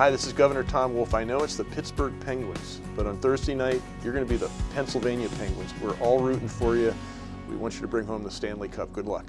Hi, this is Governor Tom Wolf. I know it's the Pittsburgh Penguins, but on Thursday night, you're going to be the Pennsylvania Penguins. We're all rooting for you. We want you to bring home the Stanley Cup. Good luck.